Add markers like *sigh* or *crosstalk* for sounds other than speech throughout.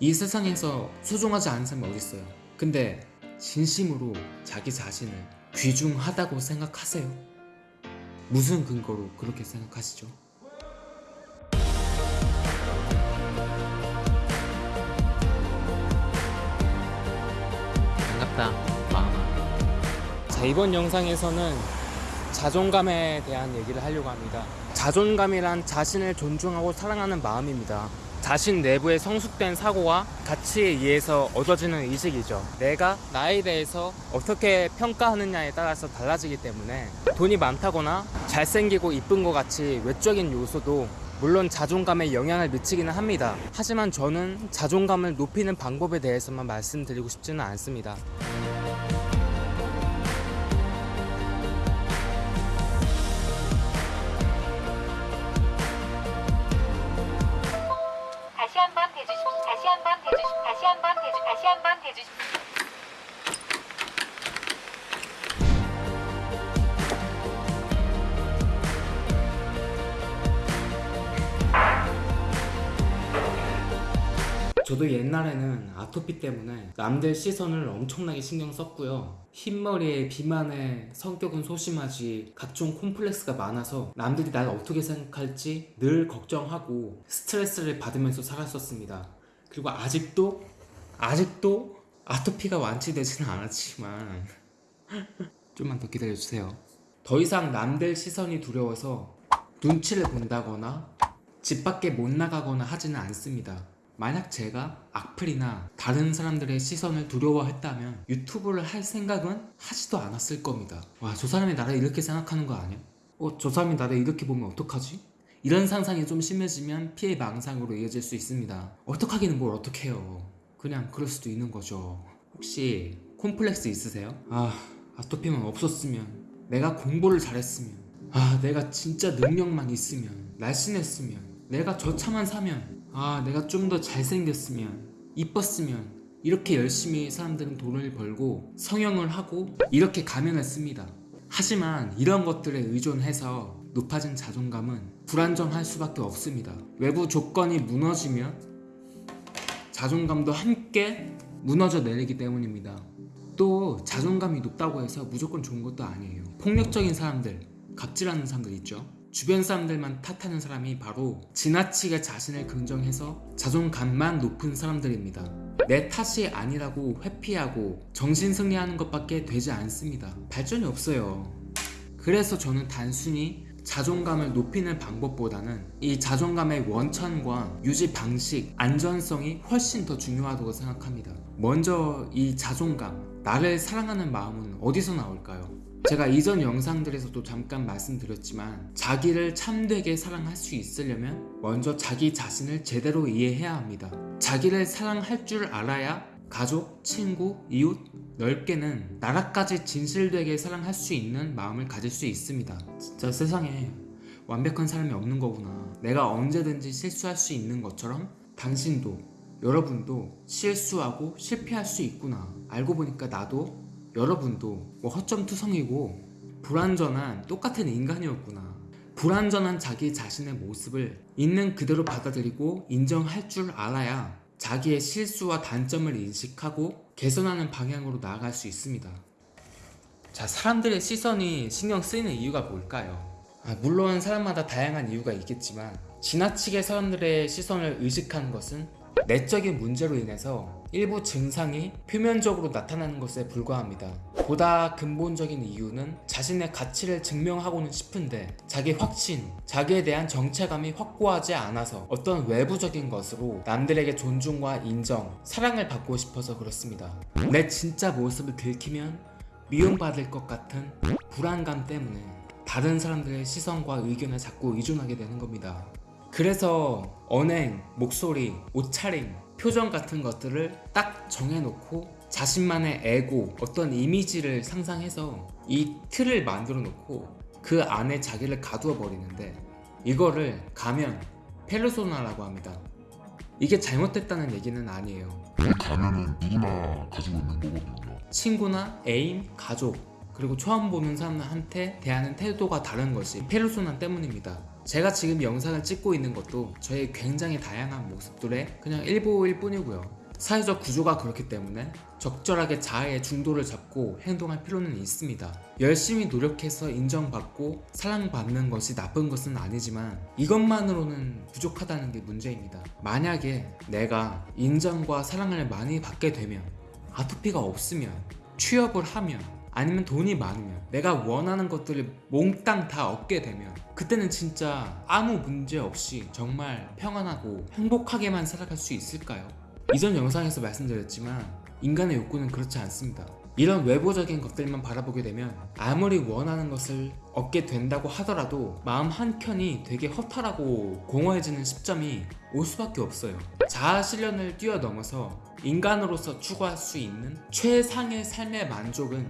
이 세상에서 소중하지 않은 사람이 어딨어요? 근데 진심으로 자기 자신을 귀중하다고 생각하세요? 무슨 근거로 그렇게 생각하시죠? 반갑다. 마음아. 자 이번 영상에서는 자존감에 대한 얘기를 하려고 합니다. 자존감이란 자신을 존중하고 사랑하는 마음입니다 자신 내부의 성숙된 사고와 가치에 의해서 얻어지는 의식이죠. 내가 나에 대해서 어떻게 평가하느냐에 따라서 달라지기 때문에 돈이 많다거나 잘생기고 이쁜 것 같이 외적인 요소도 물론 자존감에 영향을 미치기는 합니다. 하지만 저는 자존감을 높이는 방법에 대해서만 말씀드리고 싶지는 않습니다 저도 옛날에는 아토피 때문에 남들 시선을 엄청나게 신경 썼고요. 흰머리에 비만에 성격은 소심하지 각종 콤플렉스가 많아서 남들이 날 어떻게 생각할지 늘 걱정하고 스트레스를 받으면서 살았었습니다. 그리고 아직도 아직도 아토피가 완치되지는 않았지만 *laughs* 좀만 더 기다려주세요. 더 이상 남들 시선이 두려워서 눈치를 본다거나 집 밖에 못 나가거나 하지는 않습니다. 만약 제가 악플이나 다른 사람들의 시선을 두려워했다면 유튜브를 할 생각은 하지도 않았을 겁니다. 와, 저 사람이 나를 이렇게 생각하는 거 아니야? 어, 저 사람이 나를 이렇게 보면 어떡하지? 이런 상상이 좀 심해지면 피해 망상으로 이어질 수 있습니다. 어떡하기는 뭘 어떡해요. 그냥 그럴 수도 있는 거죠. 혹시 콤플렉스 있으세요? 아, 아토피만 없었으면 내가 공부를 잘했으면 아, 내가 진짜 능력만 있으면 날씬했으면 내가 저 차만 사면 아 내가 좀 더 잘생겼으면 이뻤으면 이렇게 열심히 사람들은 돈을 벌고 성형을 하고 이렇게 가면을 씁니다 하지만 이런 것들에 의존해서 높아진 자존감은 불안정할 수밖에 없습니다 외부 조건이 무너지면 자존감도 함께 무너져 내리기 때문입니다 또 자존감이 높다고 해서 무조건 좋은 것도 아니에요 폭력적인 사람들 갑질하는 사람들 있죠 주변 사람들만 탓하는 사람이 바로 지나치게 자신을 긍정해서 자존감만 높은 사람들입니다. 내 탓이 아니라고 회피하고 정신승리하는 것밖에 되지 않습니다. 발전이 없어요. 그래서 저는 단순히 자존감을 높이는 방법보다는 이 자존감의 원천과 유지 방식, 안전성이 훨씬 더 중요하다고 생각합니다. 먼저 이 자존감, 나를 사랑하는 마음은 어디서 나올까요? 제가 이전 영상들에서도 잠깐 말씀드렸지만 자기를 참되게 사랑할 수 있으려면 먼저 자기 자신을 제대로 이해해야 합니다. 자기를 사랑할 줄 알아야 가족, 친구, 이웃, 넓게는 나라까지 진실되게 사랑할 수 있는 마음을 가질 수 있습니다. 진짜 세상에 완벽한 사람이 없는 거구나. 내가 언제든지 실수할 수 있는 것처럼 당신도 여러분도 실수하고 실패할 수 있구나. 알고 보니까 나도 여러분도 뭐 허점투성이고 불완전한 똑같은 인간이었구나 불완전한 자기 자신의 모습을 있는 그대로 받아들이고 인정할 줄 알아야 자기의 실수와 단점을 인식하고 개선하는 방향으로 나아갈 수 있습니다 자 사람들의 시선이 신경 쓰이는 이유가 뭘까요? 아, 물론 사람마다 다양한 이유가 있겠지만 지나치게 사람들의 시선을 의식하는 것은 내적인 문제로 인해서 일부 증상이 표면적으로 나타나는 것에 불과합니다. 보다 근본적인 이유는 자신의 가치를 증명하고는 싶은데 자기 확신, 자기에 대한 정체감이 확고하지 않아서 어떤 외부적인 것으로 남들에게 존중과 인정, 사랑을 받고 싶어서 그렇습니다. 내 진짜 모습을 들키면 미움받을 것 같은 불안감 때문에 다른 사람들의 시선과 의견에 자꾸 의존하게 되는 겁니다. 그래서 언행, 목소리, 옷차림, 표정 같은 것들을 딱 정해놓고 자신만의 에고, 어떤 이미지를 상상해서 이 틀을 만들어 놓고 그 안에 자기를 가두어 버리는데 이거를 가면, 페르소나라고 합니다. 이게 잘못됐다는 얘기는 아니에요. 이 가면은 누구나 가지고 있는 거거든요. 친구나 애인, 가족, 그리고 처음 보는 사람한테 대하는 태도가 다른 것이 페르소나 때문입니다. 제가 지금 영상을 찍고 있는 것도 저의 굉장히 다양한 모습들의 그냥 일부일 뿐이고요. 사회적 구조가 그렇기 때문에 적절하게 자아의 중도를 잡고 행동할 필요는 있습니다. 열심히 노력해서 인정받고 사랑받는 것이 나쁜 것은 아니지만 이것만으로는 부족하다는 게 문제입니다. 만약에 내가 인정과 사랑을 많이 받게 되면 아토피가 없으면 취업을 하면 아니면 돈이 많으면 내가 원하는 것들을 몽땅 다 얻게 되면 그때는 진짜 아무 문제 없이 정말 평안하고 행복하게만 살아갈 수 있을까요? 이전 영상에서 말씀드렸지만 인간의 욕구는 그렇지 않습니다. 이런 외부적인 것들만 바라보게 되면 아무리 원하는 것을 얻게 된다고 하더라도 마음 한켠이 되게 허탈하고 공허해지는 시점이 올 수밖에 없어요. 자아 실현을 뛰어넘어서 인간으로서 추구할 수 있는 최상의 삶의 만족은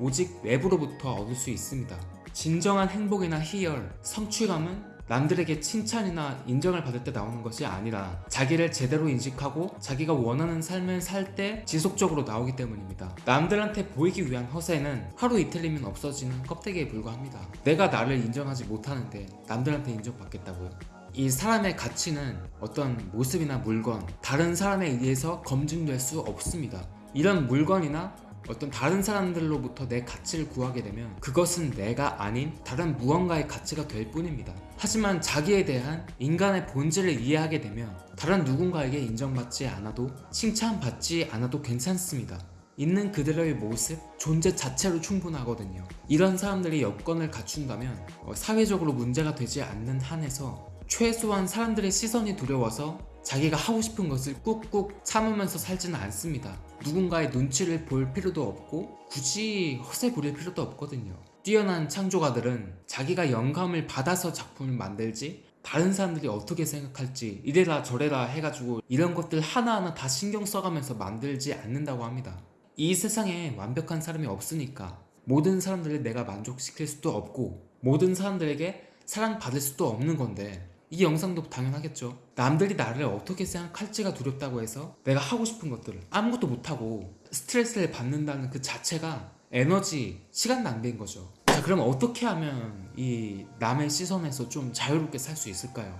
오직 외부로부터 얻을 수 있습니다. 진정한 행복이나 희열, 성취감은 남들에게 칭찬이나 인정을 받을 때 나오는 것이 아니라 자기를 제대로 인식하고 자기가 원하는 삶을 살 때 지속적으로 나오기 때문입니다. 남들한테 보이기 위한 허세는 하루 이틀이면 없어지는 껍데기에 불과합니다. 내가 나를 인정하지 못하는데 남들한테 인정받겠다고요? 이 사람의 가치는 어떤 모습이나 물건, 다른 사람에 의해서 검증될 수 없습니다. 이런 물건이나 어떤 다른 사람들로부터 내 가치를 구하게 되면 그것은 내가 아닌 다른 무언가의 가치가 될 뿐입니다. 하지만 자기에 대한 인간의 본질을 이해하게 되면 다른 누군가에게 인정받지 않아도 칭찬받지 않아도 괜찮습니다. 있는 그대로의 모습, 존재 자체로 충분하거든요. 이런 사람들이 여건을 갖춘다면 어, 사회적으로 문제가 되지 않는 한에서 최소한 사람들의 시선이 두려워서 자기가 하고 싶은 것을 꾹꾹 참으면서 살지는 않습니다. 누군가의 눈치를 볼 필요도 없고 굳이 허세 부릴 필요도 없거든요. 뛰어난 창조가들은 자기가 영감을 받아서 작품을 만들지 다른 사람들이 어떻게 생각할지 이래라 저래라 해가지고 이런 것들 하나하나 다 신경 써가면서 만들지 않는다고 합니다. 이 세상에 완벽한 사람이 없으니까 모든 사람들을 내가 만족시킬 수도 없고 모든 사람들에게 사랑받을 수도 없는 건데 이 영상도 당연하겠죠. 남들이 나를 어떻게 생각할지가 두렵다고 해서 내가 하고 싶은 것들을 아무것도 못하고 스트레스를 받는다는 그 자체가 에너지, 시간 낭비인 거죠. 자, 그럼 어떻게 하면 이 남의 시선에서 좀 자유롭게 살 수 있을까요?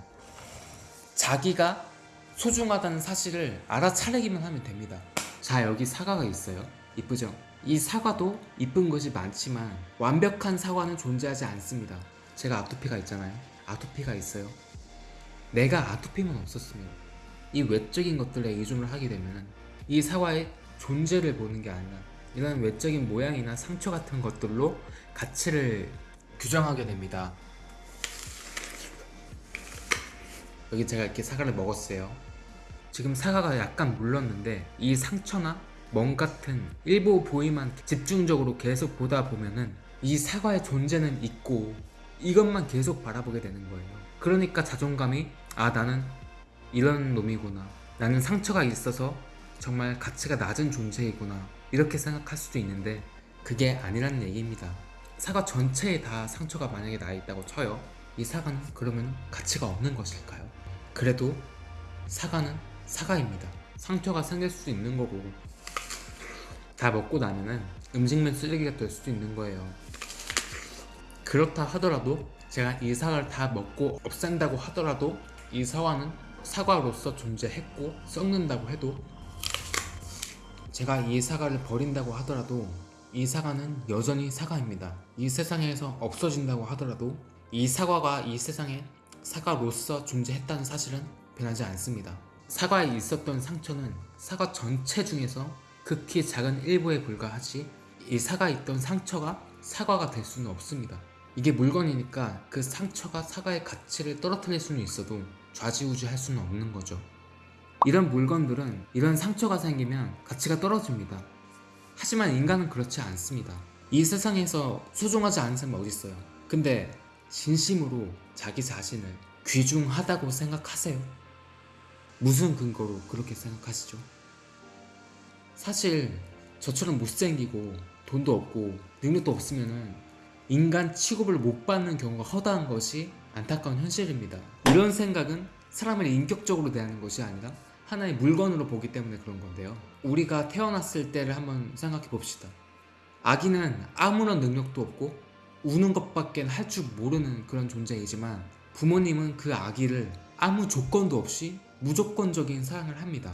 자기가 소중하다는 사실을 알아차리기만 하면 됩니다. 자, 여기 사과가 있어요. 이쁘죠? 이 사과도 이쁜 것이 많지만 완벽한 사과는 존재하지 않습니다. 제가 아토피가 있잖아요. 아토피가 있어요. 내가 아토피만 없었으면 이 외적인 것들에 의존을 하게 되면 이 사과의 존재를 보는 게 아니라 이런 외적인 모양이나 상처 같은 것들로 가치를 규정하게 됩니다. 여기 제가 이렇게 사과를 먹었어요. 지금 사과가 약간 물렀는데 이 상처나 멍 같은 일부 부위만 집중적으로 계속 보다 보면은 이 사과의 존재는 있고 이것만 계속 바라보게 되는 거예요. 그러니까 자존감이 아 나는 이런 놈이구나. 나는 상처가 있어서 정말 가치가 낮은 존재이구나. 이렇게 생각할 수도 있는데 그게 아니라는 얘기입니다. 사과 전체에 다 상처가 만약에 나 있다고 쳐요. 이 사과는 그러면 가치가 없는 것일까요? 그래도 사과는 사과입니다. 상처가 생길 수도 있는 거고 다 먹고 나면은 음식물 쓰레기가 될 수도 있는 거예요. 그렇다 하더라도 제가 이 사과를 다 먹고 없앤다고 하더라도 이 사과는 사과로서 존재했고 썩는다고 해도 제가 이 사과를 버린다고 하더라도 이 사과는 여전히 사과입니다. 이 세상에서 없어진다고 하더라도 이 사과가 이 세상에 사과로서 존재했다는 사실은 변하지 않습니다. 사과에 있었던 상처는 사과 전체 중에서 극히 작은 일부에 불과하지 이 사과에 있던 상처가 사과가 될 수는 없습니다. 이게 물건이니까 그 상처가 사과의 가치를 떨어뜨릴 수는 있어도 좌지우지 할 수는 없는 거죠. 이런 물건들은 이런 상처가 생기면 가치가 떨어집니다. 하지만 인간은 그렇지 않습니다. 이 세상에서 소중하지 않은 사람이 어디 있어요? 근데 진심으로 자기 자신을 귀중하다고 생각하세요? 무슨 근거로 그렇게 생각하시죠? 사실 저처럼 못생기고 돈도 없고 능력도 없으면은 인간 취급을 못 받는 경우가 허다한 것이 안타까운 현실입니다. 이런 생각은 사람을 인격적으로 대하는 것이 아니라 하나의 물건으로 보기 때문에 그런 건데요. 우리가 태어났을 때를 한번 생각해 봅시다. 아기는 아무런 능력도 없고 우는 것밖에 할 줄 모르는 그런 존재이지만 부모님은 그 아기를 아무 조건도 없이 무조건적인 사랑을 합니다.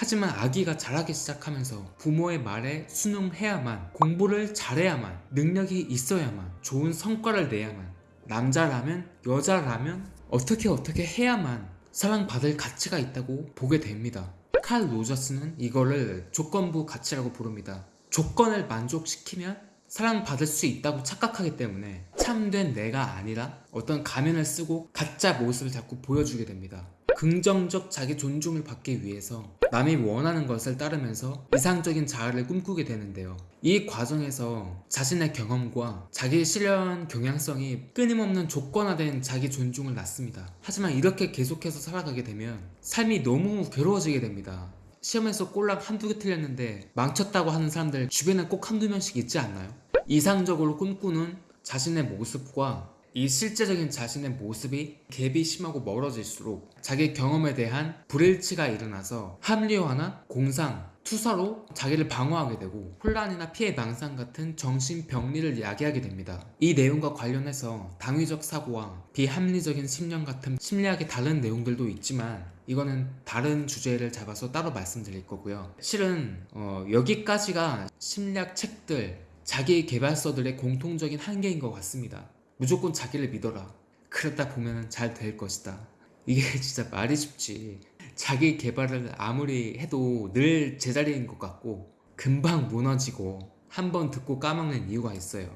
하지만 아기가 자라기 시작하면서 부모의 말에 순응해야만 공부를 잘해야만 능력이 있어야만 좋은 성과를 내야만 남자라면 여자라면 어떻게 어떻게 해야만 사랑받을 가치가 있다고 보게 됩니다. 칼 로저스는 이거를 조건부 가치라고 부릅니다. 조건을 만족시키면 사랑받을 수 있다고 착각하기 때문에 참된 내가 아니라 어떤 가면을 쓰고 가짜 모습을 자꾸 보여주게 됩니다. 긍정적 자기 존중을 받기 위해서 남이 원하는 것을 따르면서 이상적인 자아를 꿈꾸게 되는데요. 이 과정에서 자신의 경험과 자기 실현 경향성이 끊임없는 조건화된 자기 존중을 낳습니다. 하지만 이렇게 계속해서 살아가게 되면 삶이 너무 괴로워지게 됩니다. 시험에서 꼴랑 한두 개 틀렸는데 망쳤다고 하는 사람들 주변에 꼭 한두 명씩 있지 않나요? 이상적으로 꿈꾸는 자신의 모습과 이 실제적인 자신의 모습이 갭이 심하고 멀어질수록 자기 경험에 대한 불일치가 일어나서 합리화나 공상, 투사로 자기를 방어하게 되고 혼란이나 피해 망상 같은 정신병리를 야기하게 됩니다. 이 내용과 관련해서 당위적 사고와 비합리적인 심령 같은 심리학의 다른 내용들도 있지만 이거는 다른 주제를 잡아서 따로 말씀드릴 거고요. 실은 어, 여기까지가 심리학 책들, 자기 개발서들의 공통적인 한계인 것 같습니다. 무조건 자기를 믿어라. 그러다 보면 잘 될 것이다. 이게 *laughs* 진짜 말이 쉽지. 자기 개발을 아무리 해도 늘 제자리인 것 같고 금방 무너지고 한 번 듣고 까먹는 이유가 있어요.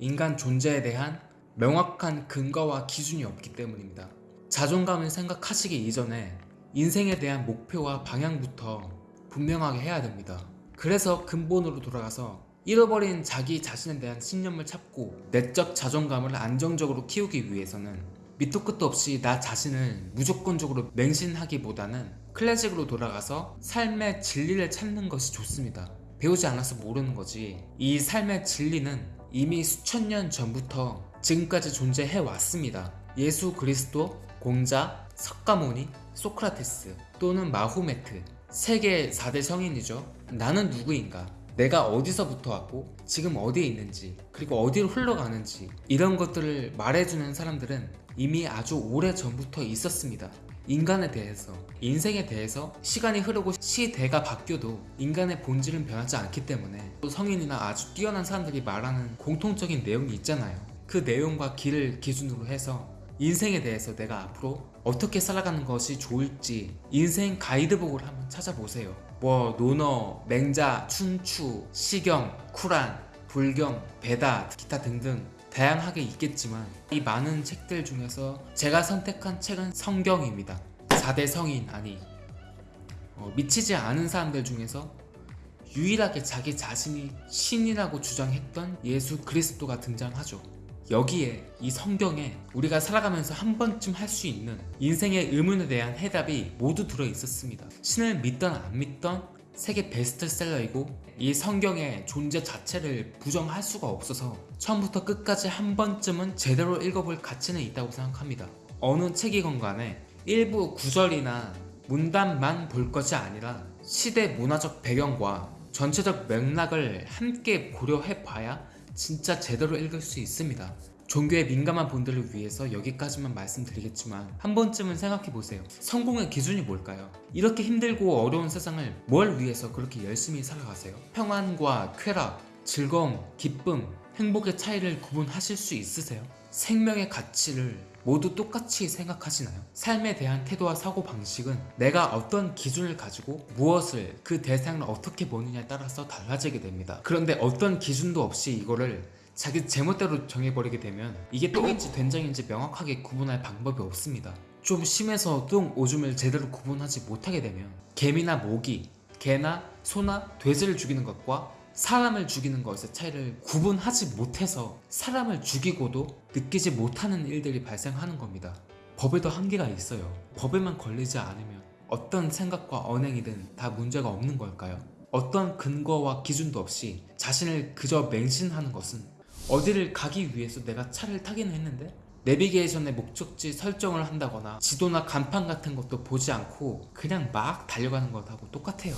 인간 존재에 대한 명확한 근거와 기준이 없기 때문입니다. 자존감을 생각하시기 이전에 인생에 대한 목표와 방향부터 분명하게 해야 됩니다. 그래서 근본으로 돌아가서 잃어버린 자기 자신에 대한 신념을 찾고 내적 자존감을 안정적으로 키우기 위해서는 밑도 끝도 없이 나 자신을 무조건적으로 맹신하기보다는 클래식으로 돌아가서 삶의 진리를 찾는 것이 좋습니다. 배우지 않아서 모르는 거지. 이 삶의 진리는 이미 수천 년 전부터 지금까지 존재해 왔습니다. 예수 그리스도, 공자, 석가모니, 소크라테스 또는 마호메트 세계 4대 성인이죠. 나는 누구인가? 내가 어디서부터 왔고 지금 어디에 있는지 그리고 어디로 흘러가는지 이런 것들을 말해주는 사람들은 이미 아주 오래 전부터 있었습니다. 인간에 대해서, 인생에 대해서 시간이 흐르고 시대가 바뀌어도 인간의 본질은 변하지 않기 때문에 또 성인이나 아주 뛰어난 사람들이 말하는 공통적인 내용이 있잖아요. 그 내용과 길을 기준으로 해서 인생에 대해서 내가 앞으로 어떻게 살아가는 것이 좋을지 인생 가이드북을 한번 찾아보세요. 뭐 논어, 맹자, 춘추, 시경, 쿠란, 불경, 베다, 기타 등등 다양하게 있겠지만 이 많은 책들 중에서 제가 선택한 책은 성경입니다. 4대 성인 아니 어, 미치지 않은 사람들 중에서 유일하게 자기 자신이 신이라고 주장했던 예수 그리스도가 등장하죠. 여기에 이 성경에 우리가 살아가면서 한 번쯤 할 수 있는 인생의 의문에 대한 해답이 모두 들어 있었습니다. 신을 믿던 안 믿던 세계 베스트셀러이고 이 성경의 존재 자체를 부정할 수가 없어서 처음부터 끝까지 한 번쯤은 제대로 읽어볼 가치는 있다고 생각합니다. 어느 책이건 간에 일부 구절이나 문단만 볼 것이 아니라 시대 문화적 배경과 전체적 맥락을 함께 고려해 봐야 진짜 제대로 읽을 수 있습니다. 종교에 민감한 분들을 위해서 여기까지만 말씀드리겠지만 한 번쯤은 생각해 보세요. 성공의 기준이 뭘까요? 이렇게 힘들고 어려운 세상을 뭘 위해서 그렇게 열심히 살아가세요? 평안과 쾌락, 즐거움, 기쁨, 행복의 차이를 구분하실 수 있으세요? 생명의 가치를 모두 똑같이 생각하시나요? 삶에 대한 태도와 사고 방식은 내가 어떤 기준을 가지고 무엇을 그 대상을 어떻게 보느냐에 따라서 달라지게 됩니다. 그런데 어떤 기준도 없이 이거를 자기 제멋대로 정해버리게 되면 이게 똥인지 된장인지 명확하게 구분할 방법이 없습니다. 좀 심해서 똥, 오줌을 제대로 구분하지 못하게 되면 개미나 모기, 개나 소나 돼지를 죽이는 것과 사람을 죽이는 것의 차이를 구분하지 못해서 사람을 죽이고도 느끼지 못하는 일들이 발생하는 겁니다. 법에도 한계가 있어요. 법에만 걸리지 않으면 어떤 생각과 언행이든 다 문제가 없는 걸까요? 어떤 근거와 기준도 없이 자신을 그저 맹신하는 것은 어디를 가기 위해서 내가 차를 타기는 했는데 내비게이션의 목적지 설정을 한다거나 지도나 간판 같은 것도 보지 않고 그냥 막 달려가는 것하고 똑같아요.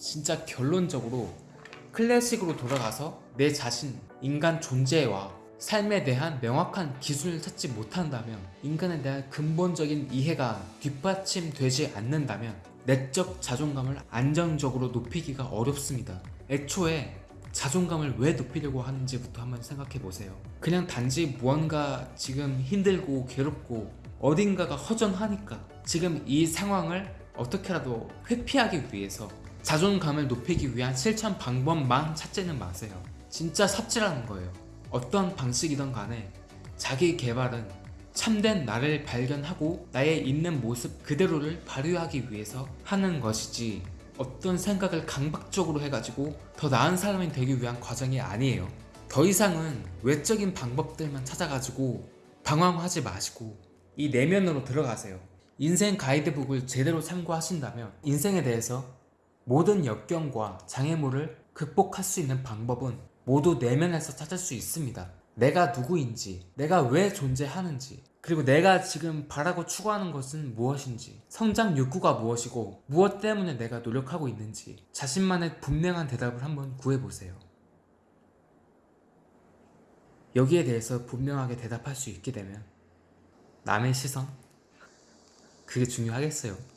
진짜 결론적으로 클래식으로 돌아가서 내 자신, 인간 존재와 삶에 대한 명확한 기준을 찾지 못한다면 인간에 대한 근본적인 이해가 뒷받침되지 않는다면 내적 자존감을 안정적으로 높이기가 어렵습니다. 애초에 자존감을 왜 높이려고 하는지부터 한번 생각해 보세요. 그냥 단지 무언가 지금 힘들고 괴롭고 어딘가가 허전하니까 지금 이 상황을 어떻게라도 회피하기 위해서 자존감을 높이기 위한 실천 방법만 찾지는 마세요. 진짜 삽질하는 거예요. 어떤 방식이든 간에 자기 개발은 참된 나를 발견하고 나의 있는 모습 그대로를 발휘하기 위해서 하는 것이지 어떤 생각을 강박적으로 해가지고 더 나은 사람이 되기 위한 과정이 아니에요. 더 이상은 외적인 방법들만 찾아가지고 방황하지 마시고 이 내면으로 들어가세요. 인생 가이드북을 제대로 참고하신다면 인생에 대해서 모든 역경과 장애물을 극복할 수 있는 방법은 모두 내면에서 찾을 수 있습니다. 내가 누구인지, 내가 왜 존재하는지, 그리고 내가 지금 바라고 추구하는 것은 무엇인지, 성장 욕구가 무엇이고, 무엇 때문에 내가 노력하고 있는지, 자신만의 분명한 대답을 한번 구해보세요. 여기에 대해서 분명하게 대답할 수 있게 되면, 남의 시선? 그게 중요하겠어요.